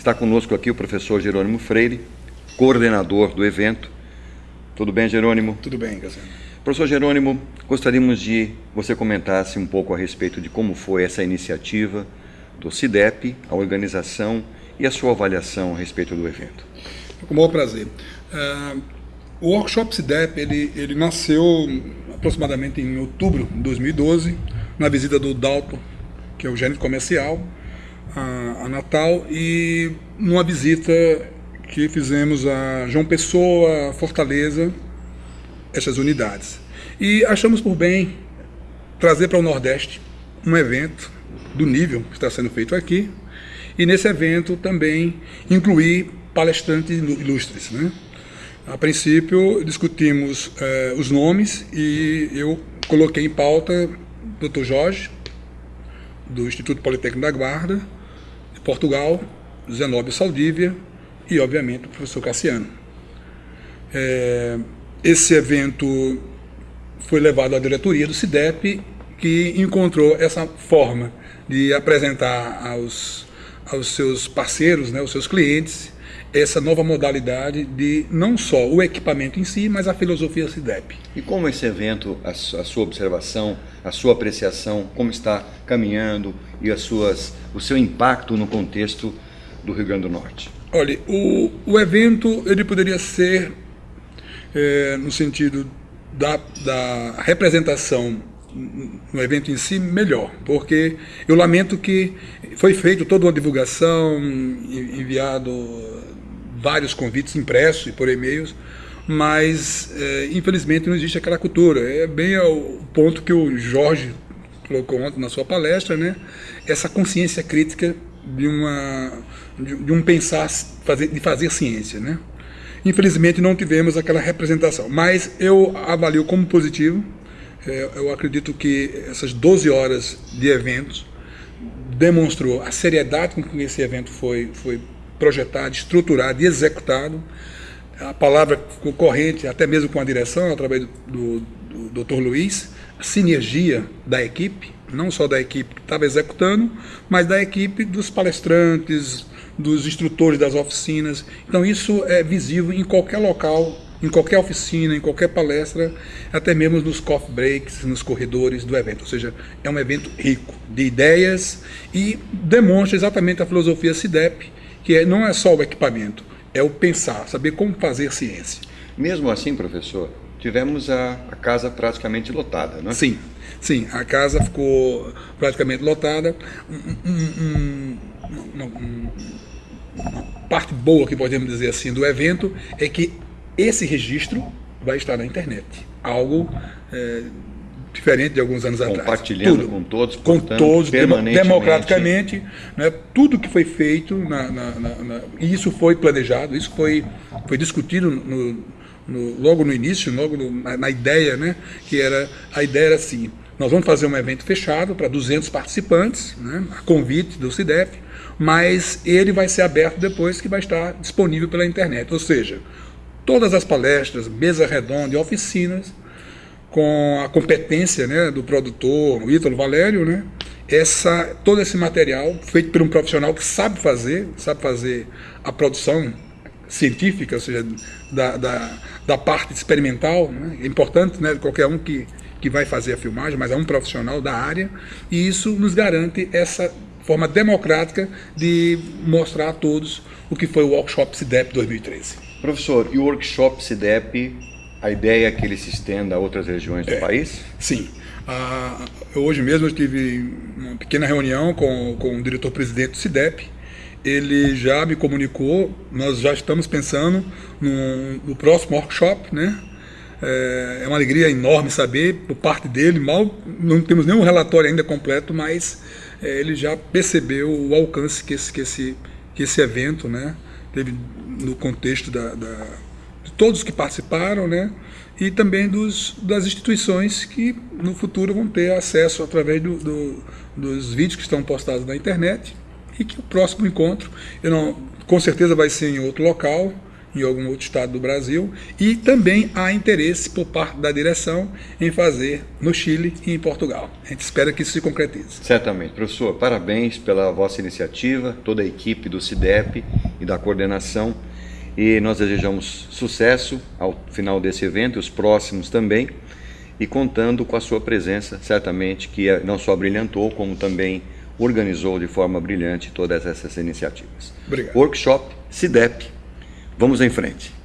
Está conosco aqui o professor Jerônimo Freire, coordenador do evento. Tudo bem, Jerônimo? Tudo bem, Cassiano. Professor Jerônimo, gostaríamos de você comentasse um pouco a respeito de como foi essa iniciativa do CIDEP, a organização e a sua avaliação a respeito do evento. Com o maior prazer. Uh, o workshop CIDEP ele, ele nasceu aproximadamente em outubro de 2012, na visita do Dalton, que é o gerente comercial, a, Natal e numa visita que fizemos a João Pessoa, Fortaleza, essas unidades. E achamos por bem trazer para o Nordeste um evento do nível que está sendo feito aqui e nesse evento também incluir palestrantes ilustres. Né? A princípio discutimos eh, os nomes e eu coloquei em pauta Dr. Jorge, do Instituto Politécnico da Guarda, Portugal, Zenóbio Saldívia e, obviamente, o professor Cassiano. É, esse evento foi levado à diretoria do CIDEP, que encontrou essa forma de apresentar aos, aos seus parceiros, né, aos seus clientes, essa nova modalidade de não só o equipamento em si, mas a filosofia CIDEP. E como esse evento, a, sua observação, a sua apreciação, como está caminhando e as suas, o seu impacto no contexto do Rio Grande do Norte? Olha, o, o evento ele poderia ser é, no sentido da, da representação no evento em si melhor, porque eu lamento que foi feito toda uma divulgação, enviado vários convites impressos e por e-mails, mas é, infelizmente não existe aquela cultura. É bem o ponto que o Jorge colocou ontem na sua palestra, né? Essa consciência crítica de uma de um pensar fazer, de fazer ciência, né? Infelizmente não tivemos aquela representação, mas eu avalio como positivo. É, eu acredito que essas 12 horas de eventos demonstrou a seriedade com que esse evento foi foi projetado, estruturado e executado. A palavra corrente, até mesmo com a direção, através do, do, do Dr. Luiz, a sinergia da equipe, não só da equipe que estava executando, mas da equipe dos palestrantes, dos instrutores das oficinas. Então isso é visível em qualquer local, em qualquer oficina, em qualquer palestra, até mesmo nos coffee breaks, nos corredores do evento. Ou seja, é um evento rico de ideias e demonstra exatamente a filosofia CIDEP, que é, não é só o equipamento, é o pensar, saber como fazer ciência. Mesmo assim, professor, tivemos a, a casa praticamente lotada, não é? Sim, sim, a casa ficou praticamente lotada. Um, um, um, uma parte boa, que podemos dizer assim, do evento é que esse registro vai estar na internet. Algo é, diferente de alguns anos atrás. Compartilhando com todos, com todos, democraticamente, né, tudo que foi feito, na, na, na, e isso foi planejado, isso foi, foi discutido no, no, logo no início, logo no, na, ideia, né, que era, a ideia era assim, nós vamos fazer um evento fechado para 200 participantes, né, a convite do CIDEF, mas ele vai ser aberto depois que vai estar disponível pela internet, ou seja, todas as palestras, mesa redonda e oficinas com a competência né, do produtor, o Ítalo Valério, né, essa, todo esse material feito por um profissional que sabe fazer, sabe fazer a produção científica, ou seja, da, da, da parte experimental, né, é importante né, qualquer um que, que vai fazer a filmagem, mas é um profissional da área, e isso nos garante essa forma democrática de mostrar a todos o que foi o Workshop CIDEP 2013. Professor, e o Workshop CIDEP a ideia é que ele se estenda a outras regiões do é, país? Sim. Ah, hoje mesmo eu tive uma pequena reunião com, com o diretor-presidente do CIDEP. Ele já me comunicou, nós já estamos pensando no, no próximo workshop, né? É, é uma alegria enorme saber por parte dele, mal não temos nenhum relatório ainda completo, mas é, ele já percebeu o alcance que esse, que esse, que esse evento né, teve no contexto da, da todos que participaram, né? E também dos, das instituições que no futuro vão ter acesso através do, do, dos vídeos que estão postados na internet e que o próximo encontro, eu não, com certeza vai ser em outro local em algum outro estado do Brasil e também há interesse por parte da direção em fazer no Chile e em Portugal. A gente espera que isso se concretize. Certamente. Professor, parabéns pela vossa iniciativa, toda a equipe do CIDEP e da coordenação e nós desejamos sucesso ao final desse evento e os próximos também e contando com a sua presença, certamente que não só brilhantou, como também organizou de forma brilhante todas essas iniciativas. Obrigado. Workshop CIDEP. Vamos em frente.